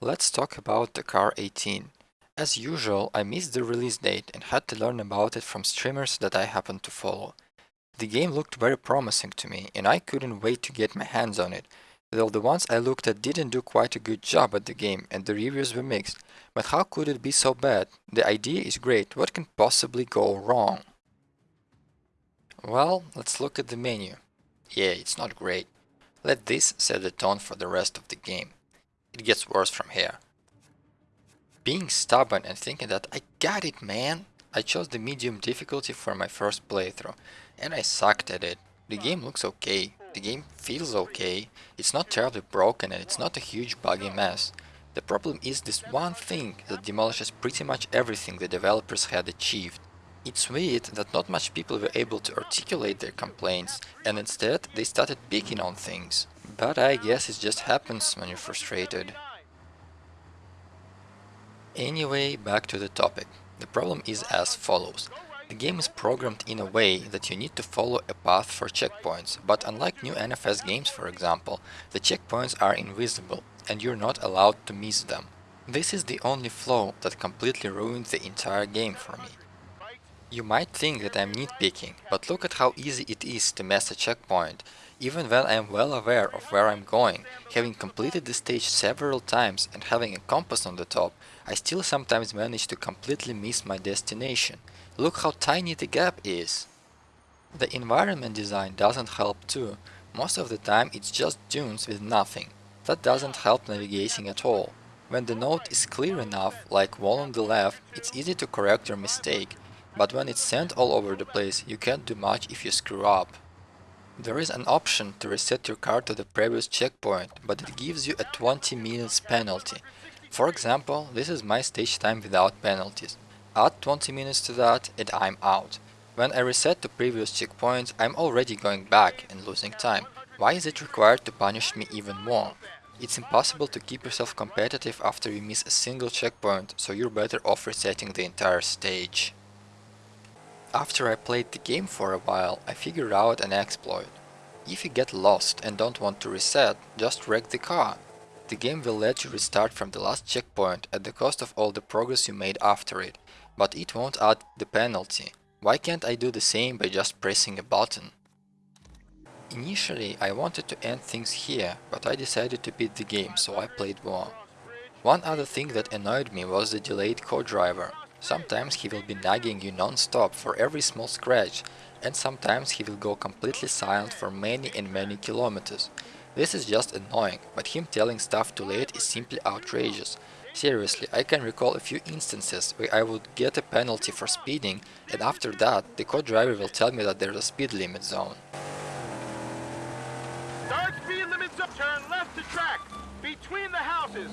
Let's talk about Dakar 18. As usual, I missed the release date and had to learn about it from streamers that I happened to follow. The game looked very promising to me and I couldn't wait to get my hands on it, though the ones I looked at didn't do quite a good job at the game and the reviews were mixed. But how could it be so bad? The idea is great, what can possibly go wrong? Well, let's look at the menu. Yeah, it's not great. Let this set the tone for the rest of the game. It gets worse from here. Being stubborn and thinking that I got it man, I chose the medium difficulty for my first playthrough, and I sucked at it. The game looks okay, the game feels okay, it's not terribly broken and it's not a huge buggy mess. The problem is this one thing that demolishes pretty much everything the developers had achieved. It's weird that not much people were able to articulate their complaints, and instead they started picking on things. But I guess it just happens when you're frustrated. Anyway, back to the topic. The problem is as follows. The game is programmed in a way that you need to follow a path for checkpoints, but unlike new NFS games for example, the checkpoints are invisible and you're not allowed to miss them. This is the only flaw that completely ruined the entire game for me. You might think that I'm nitpicking, but look at how easy it is to miss a checkpoint, even when I am well aware of where I'm going, having completed the stage several times and having a compass on the top, I still sometimes manage to completely miss my destination. Look how tiny the gap is. The environment design doesn't help too. Most of the time it's just dunes with nothing. That doesn't help navigating at all. When the note is clear enough, like wall on the left, it's easy to correct your mistake, but when it's sand all over the place, you can't do much if you screw up. There is an option to reset your car to the previous checkpoint, but it gives you a 20 minutes penalty. For example, this is my stage time without penalties. Add 20 minutes to that and I'm out. When I reset to previous checkpoints, I'm already going back and losing time. Why is it required to punish me even more? It's impossible to keep yourself competitive after you miss a single checkpoint, so you're better off resetting the entire stage. After I played the game for a while, I figured out an exploit. If you get lost and don't want to reset, just wreck the car. The game will let you restart from the last checkpoint at the cost of all the progress you made after it, but it won't add the penalty. Why can't I do the same by just pressing a button? Initially I wanted to end things here, but I decided to beat the game, so I played more. One other thing that annoyed me was the delayed co-driver. Sometimes he will be nagging you non-stop for every small scratch, and sometimes he will go completely silent for many and many kilometers. This is just annoying, but him telling stuff too late is simply outrageous. Seriously, I can recall a few instances where I would get a penalty for speeding and after that the co-driver will tell me that there's a speed limit zone. Start speed limit zone, turn left to track, between the houses,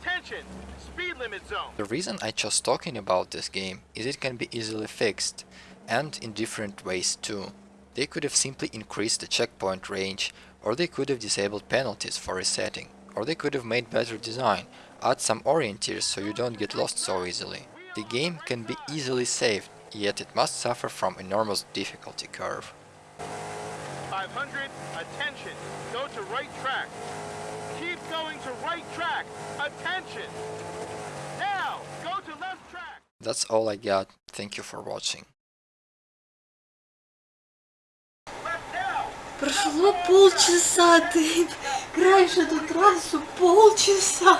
attention, speed limit zone. The reason I chose talking about this game is it can be easily fixed, and in different ways too. They could have simply increased the checkpoint range, or they could have disabled penalties for resetting, or they could have made better design, add some orienters so you don't get lost so easily. The game can be easily saved, yet it must suffer from enormous difficulty curve. 500, attention, go to right track Keep going to right track, attention. Now, go to left track. That's all I got, thank you for watching. Left now. Прошло полчаса, ты играешь эту трассу полчаса.